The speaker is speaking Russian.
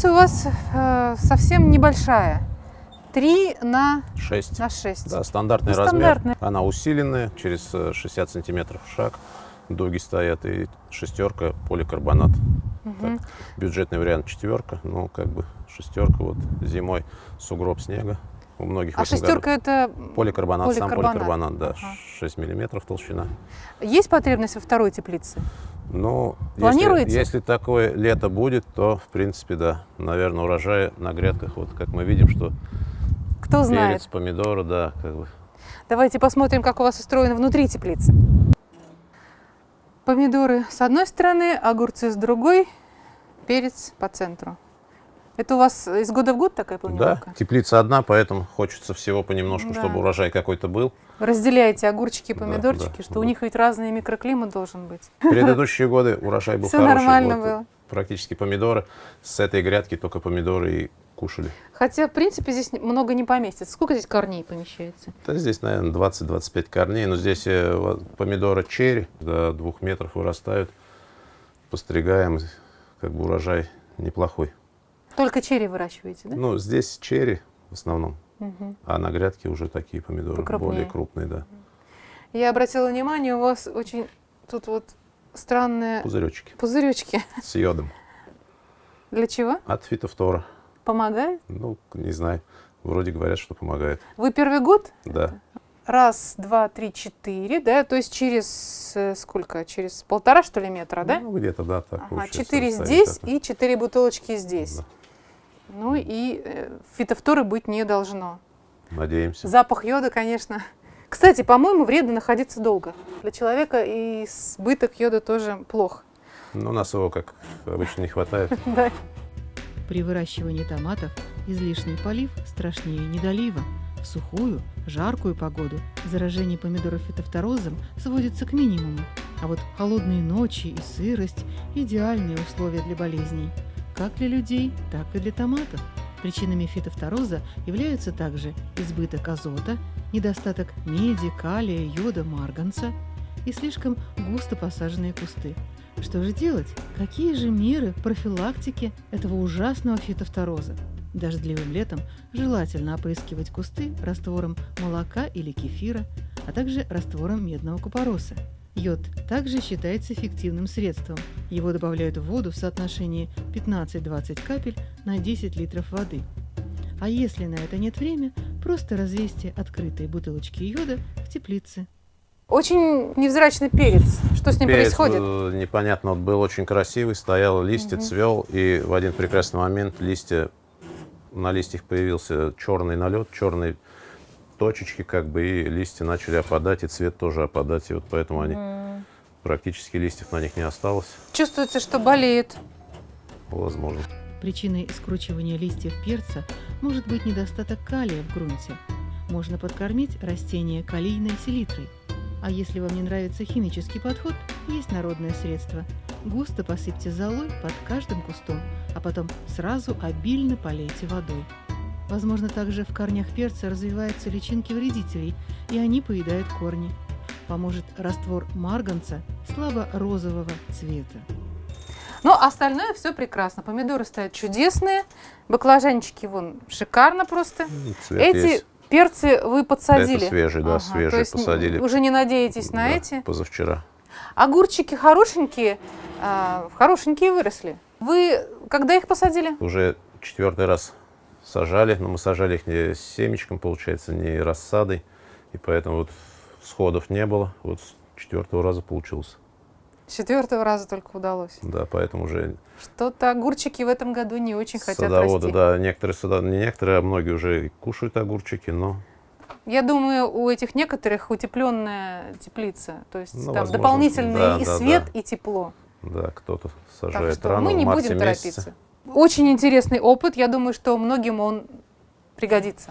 теплица у вас э, совсем небольшая. 3 на, 6. на 6. Да, стандартный Ну, размер. стандартный. Она усиленная, через э, 60 сантиметров шаг. Дуги стоят и шестерка поликарбонат. Так, бюджетный вариант четверка, ну как бы шестерка вот зимой сугроб снега. У многих А шестерка это году. Поликарбонат, сам поликарбонат. поликарбонат, да, Ага. 6 миллиметров толщина. есть потребность во второй теплице? Ну, если, Планируете? если такое лето будет, то, в принципе, да, наверное, урожай на грядках, вот как мы видим, что Кто знает? перец, помидоры, да, как бы. Давайте посмотрим, как у вас устроено внутри теплицы. Помидоры с одной стороны, огурцы с другой, перец по центру. Это у вас из года в год такая Да, планировка? теплица одна, поэтому хочется всего понемножку, Да. чтобы урожай какой-то был. Разделяете огурчики и Да, помидорчики, да, что да. у них ведь разный микроклимат должен быть. Предыдущие годы урожай был Всё хороший. нормально вот было. Практически помидоры. С этой грядки только помидоры и кушали. Хотя, в принципе, здесь много не поместится. Сколько здесь корней помещается? Да, здесь, наверное, 20-25 корней, но здесь э, помидоры черри до двух метров вырастают. Постригаем, как бы урожай неплохой. Только черри выращиваете, да? Ну, здесь черри в основном, Мгм. а на грядке уже такие помидоры Покрупнее. более крупные, да. Я обратила внимание, у вас очень тут вот странные Пузыречки пузыречки. с йодом. Для чего? От фитофтора. Помогает? Ну, не знаю. Вроде говорят, что помогает. Вы первый год? Да. Раз, два, три, четыре, да? То есть через э, сколько? Через полтора, что ли, метра, да? Ну, где-то, да, так Ага, четыре здесь такое. и четыре бутылочки здесь. Да. Ну и э, фитофторы быть не должно. Надеемся. Запах йода, конечно. Кстати, по-моему, вредно находиться долго. Для человека и избыток йода тоже плохо. Но у нас его, как обычно, не хватает. Да. При выращивании томатов излишний полив страшнее недолива. В сухую, жаркую погоду заражение помидоров фитофторозом сводится к минимуму, а вот холодные ночи и сырость – идеальные условия для болезней, как для людей, так и для томатов. Причинами фитофтороза являются также избыток азота, недостаток меди, калия, йода, марганца и слишком густо посаженные кусты. Что же делать? Какие же меры профилактики этого ужасного фитофтороза? Дождливым летом желательно опрыскивать кусты раствором молока или кефира, а также раствором медного купороса. Йод также считается эффективным средством. Его добавляют в воду в соотношении 15-20 капель на 10 литров воды. А если на это нет времени, просто развесьте открытые бутылочки йода в теплице. Очень невзрачный перец. Что с ним Перец, происходит? э, непонятно, вот был очень красивый, стоял, листья Мгм. цвел, и в один прекрасный момент листья, на листьях появился черный налет, черные точечки, как бы, и листья начали опадать, и цвет тоже опадать, и вот поэтому они, М. практически листьев на них не осталось, Чувствуется, что болеет. возможно. Причиной скручивания листьев перца может быть недостаток калия в грунте. Можно подкормить растение калийной селитрой. А если вам не нравится химический подход, есть народное средство. Густо посыпьте золой под каждым кустом, а потом сразу обильно полейте водой. Возможно, также в корнях перца развиваются личинки вредителей, и они поедают корни. Поможет раствор марганца слабо-розового цвета. Но остальное все прекрасно. Помидоры стоят чудесные. Баклажанчики вон шикарно просто. М, Цвет Эти есть. перцы вы подсадили. Это свежий, да, Ага, свежий то есть посадили. Уже не надеетесь на Да, эти. Позавчера. Огурчики хорошенькие, а, хорошенькие выросли. Вы когда их посадили? Уже четвертый раз сажали, но мы сажали их не семечком, получается, не рассадой, и поэтому вот сходов не было. Вот с четвертого раза получилось. Четвертого раза только удалось. Да, поэтому уже Что-то огурчики в этом году не очень хотят садоводы, расти. да, некоторые сада, не некоторые, а многие уже кушают огурчики, но Я думаю, у этих некоторых утепленная теплица. То есть Ну, там возможно, дополнительный да, и да, свет, да. и тепло. да, кто-то Так сажает что рано мы не в марте будем месяце. торопиться. Очень интересный опыт. Я думаю, что многим он пригодится.